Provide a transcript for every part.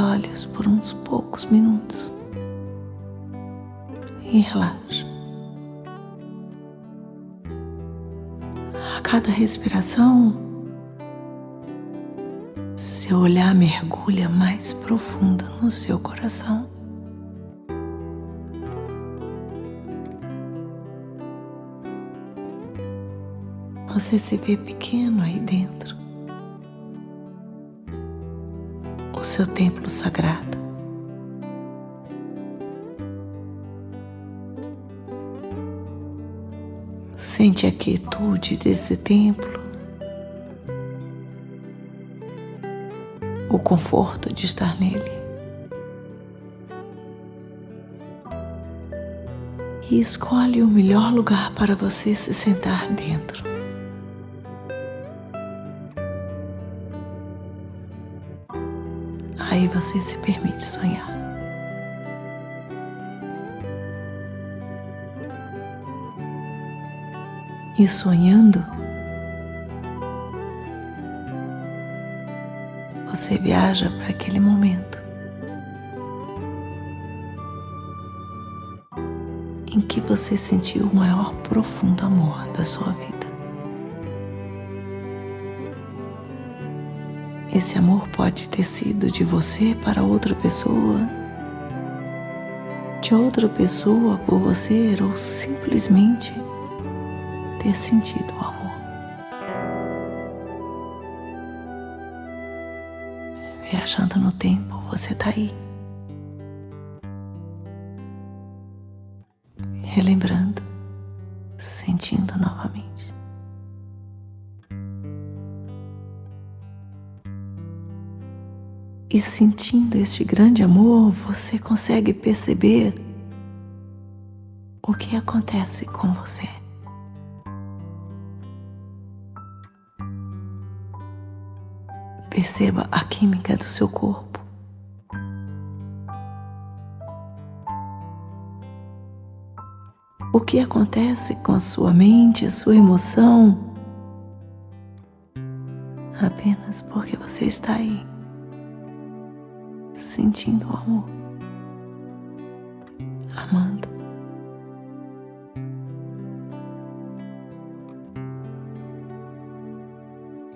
Olhos por uns poucos minutos e relaxa. A cada respiração, seu olhar mergulha mais profundo no seu coração. Você se vê pequeno aí dentro. O seu templo sagrado. Sente a quietude desse templo, o conforto de estar nele. E escolhe o melhor lugar para você se sentar dentro. Aí você se permite sonhar. e sonhando, você viaja para aquele momento em que você sentiu o maior profundo amor da sua vida. Esse amor pode ter sido de você para outra pessoa, de outra pessoa por você ou simplesmente ter sentido o amor. Viajando no tempo, você tá aí. Relembrando, sentindo novamente. E sentindo este grande amor, você consegue perceber o que acontece com você. Perceba a química do seu corpo. O que acontece com a sua mente, a sua emoção, apenas porque você está aí, sentindo o amor, amando.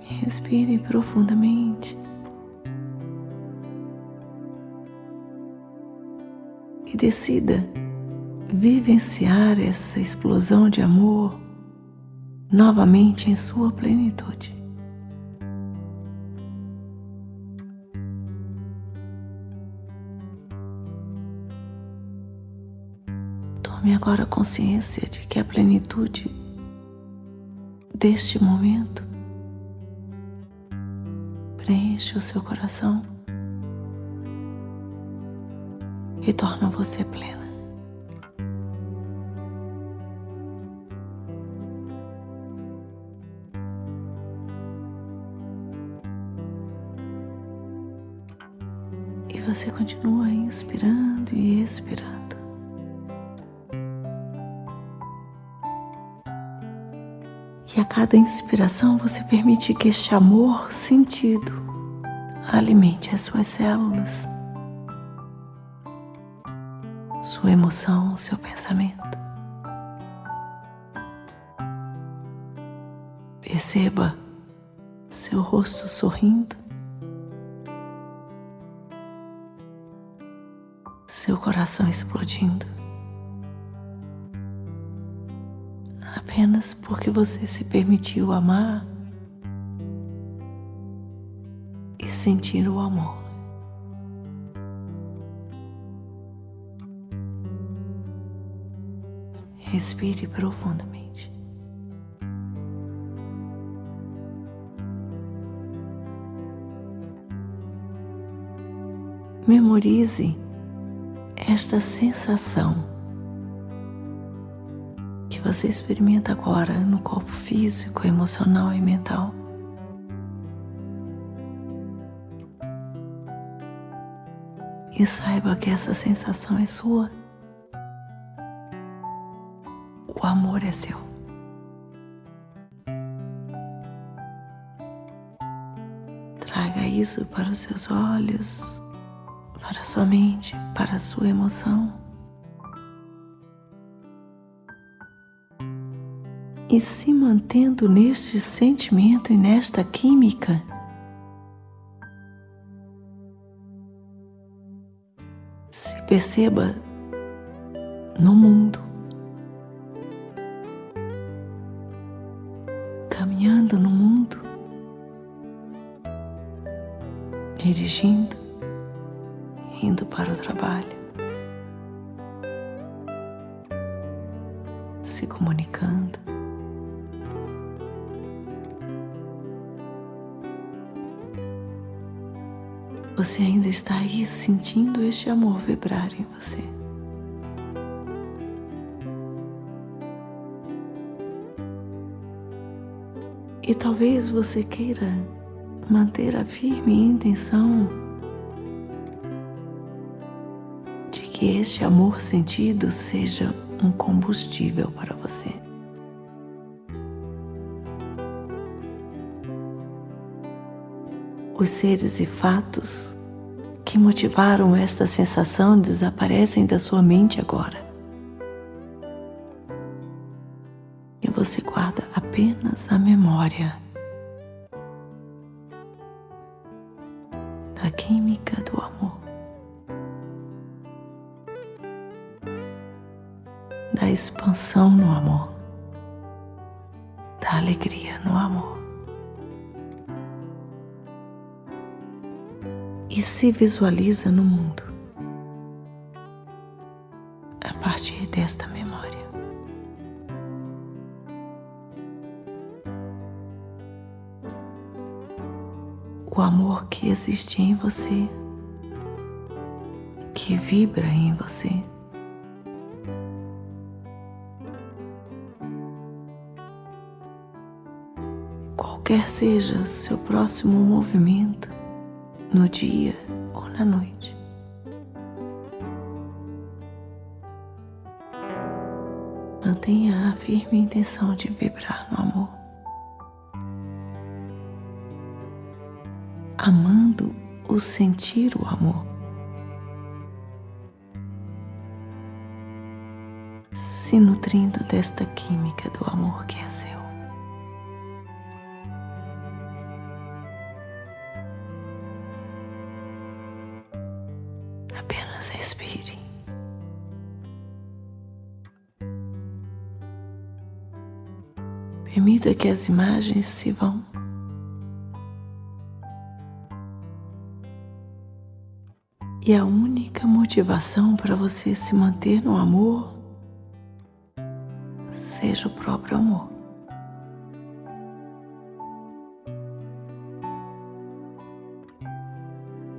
Respire profundamente. E decida vivenciar essa explosão de amor novamente em sua plenitude. Tome agora consciência de que a plenitude deste momento preenche o seu coração e torna você plena. E você continua inspirando e expirando. E a cada inspiração você permite que este amor sentido alimente as suas células, sua emoção, seu pensamento. Perceba seu rosto sorrindo, seu coração explodindo. Apenas porque você se permitiu amar e sentir o amor. Respire profundamente. Memorize esta sensação você experimenta agora no corpo físico, emocional e mental. E saiba que essa sensação é sua. O amor é seu. Traga isso para os seus olhos, para sua mente, para sua emoção. E se mantendo neste sentimento e nesta química, se perceba no mundo, caminhando no mundo, dirigindo, indo para o trabalho, se comunicando. Você ainda está aí sentindo este amor vibrar em você. E talvez você queira manter a firme intenção de que este amor sentido seja um combustível para você. Os seres e fatos que motivaram esta sensação desaparecem da sua mente agora. E você guarda apenas a memória da química do amor, da expansão no amor, da alegria no amor. E se visualiza no mundo a partir desta memória. O amor que existe em você, que vibra em você. Qualquer seja seu próximo movimento, no dia ou na noite. Mantenha a firme intenção de vibrar no amor, amando o sentir o amor. Se nutrindo desta química do amor que é seu. Apenas respire. Permita que as imagens se vão. E a única motivação para você se manter no amor seja o próprio amor.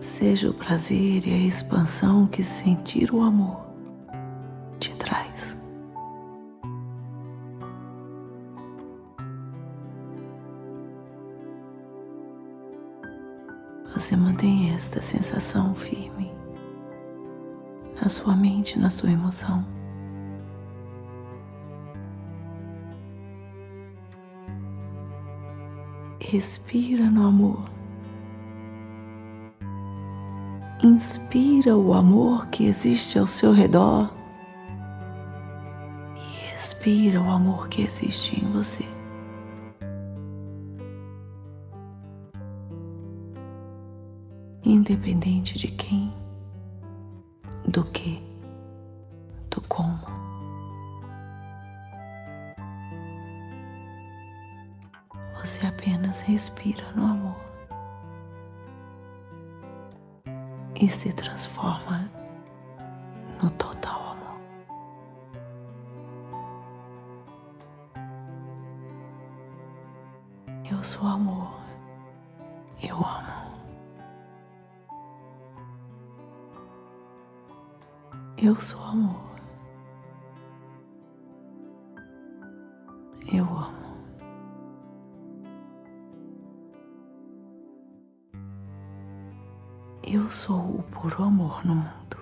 Seja o prazer e a expansão que sentir o amor te traz. Você mantém esta sensação firme na sua mente, na sua emoção. Respira no amor. Inspira o amor que existe ao seu redor e expira o amor que existe em você. Independente de quem, do que, do como. Você apenas respira no amor. E se transforma no total amor. Eu sou amor, eu amo. Eu sou amor. Eu amo. Eu sou o puro amor no mundo.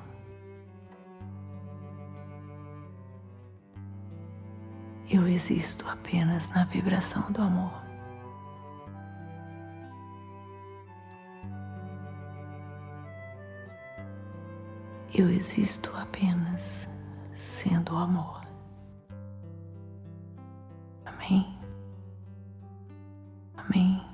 Eu existo apenas na vibração do amor. Eu existo apenas sendo o amor. Amém? Amém.